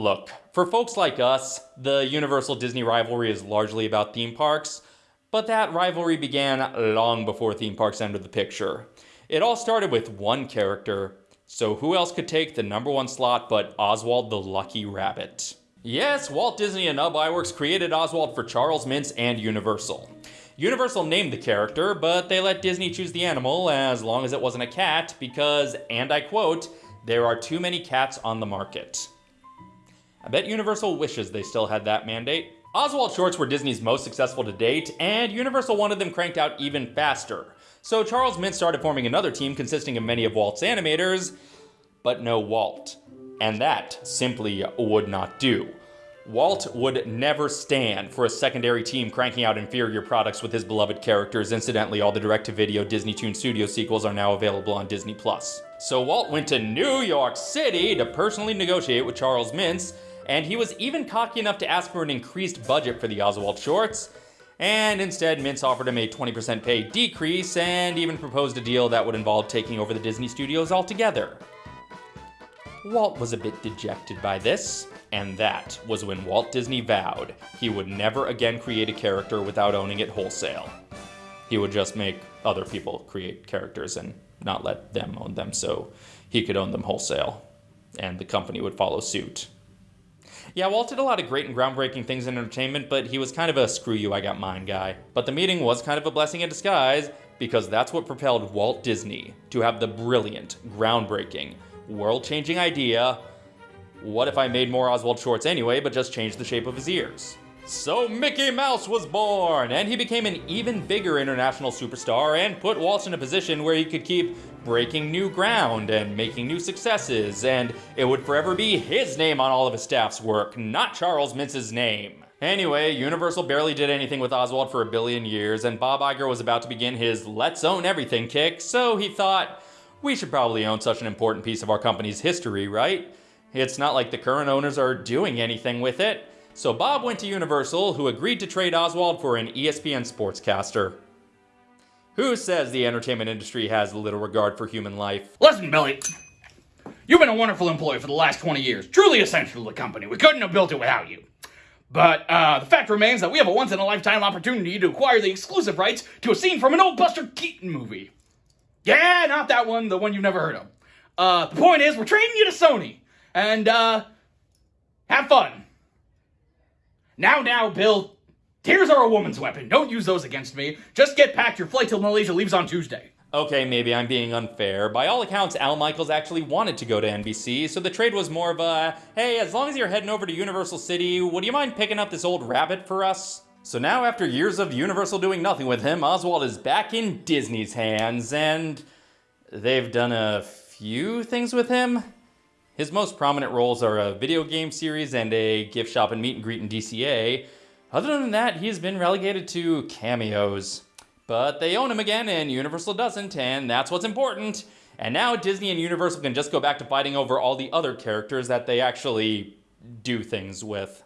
Look, for folks like us, the Universal Disney rivalry is largely about theme parks, but that rivalry began long before theme parks entered the picture. It all started with one character, so who else could take the number one slot but Oswald the Lucky Rabbit? Yes, Walt Disney and Ub Iwerks created Oswald for Charles Mintz and Universal. Universal named the character, but they let Disney choose the animal as long as it wasn't a cat because, and I quote, there are too many cats on the market. I bet Universal wishes they still had that mandate. Oswald shorts were Disney's most successful to date, and Universal wanted them cranked out even faster. So Charles Mintz started forming another team consisting of many of Walt's animators, but no Walt. And that simply would not do. Walt would never stand for a secondary team cranking out inferior products with his beloved characters. Incidentally, all the direct-to-video Disney Toon Studio sequels are now available on Disney+. So Walt went to New York City to personally negotiate with Charles Mintz, and he was even cocky enough to ask for an increased budget for the Oswald shorts, and instead Mintz offered him a 20% pay decrease and even proposed a deal that would involve taking over the Disney studios altogether. Walt was a bit dejected by this, and that was when Walt Disney vowed he would never again create a character without owning it wholesale. He would just make other people create characters and not let them own them so he could own them wholesale, and the company would follow suit. Yeah, Walt did a lot of great and groundbreaking things in entertainment, but he was kind of a screw you, I got mine guy. But the meeting was kind of a blessing in disguise because that's what propelled Walt Disney to have the brilliant, groundbreaking, world changing idea what if I made more Oswald shorts anyway, but just changed the shape of his ears? So Mickey Mouse was born, and he became an even bigger international superstar and put Walt in a position where he could keep breaking new ground and making new successes, and it would forever be his name on all of his staff's work, not Charles Mintz's name. Anyway, Universal barely did anything with Oswald for a billion years, and Bob Iger was about to begin his let's own everything kick, so he thought, we should probably own such an important piece of our company's history, right? It's not like the current owners are doing anything with it. So Bob went to Universal, who agreed to trade Oswald for an ESPN sportscaster. Who says the entertainment industry has little regard for human life? Listen, Billy. You've been a wonderful employee for the last 20 years, truly essential to the company. We couldn't have built it without you. But uh, the fact remains that we have a once in a lifetime opportunity to acquire the exclusive rights to a scene from an old Buster Keaton movie. Yeah, not that one, the one you've never heard of. Uh, the point is, we're trading you to Sony and uh, have fun. Now, now, Bill, tears are a woman's weapon. Don't use those against me. Just get packed. Your flight till Malaysia leaves on Tuesday. Okay, maybe I'm being unfair. By all accounts, Al Michaels actually wanted to go to NBC, so the trade was more of a, hey, as long as you're heading over to Universal City, would you mind picking up this old rabbit for us? So now, after years of Universal doing nothing with him, Oswald is back in Disney's hands, and they've done a few things with him. His most prominent roles are a video game series and a gift shop and meet and greet in DCA. Other than that, he has been relegated to cameos. But they own him again and Universal doesn't, and that's what's important. And now Disney and Universal can just go back to fighting over all the other characters that they actually do things with.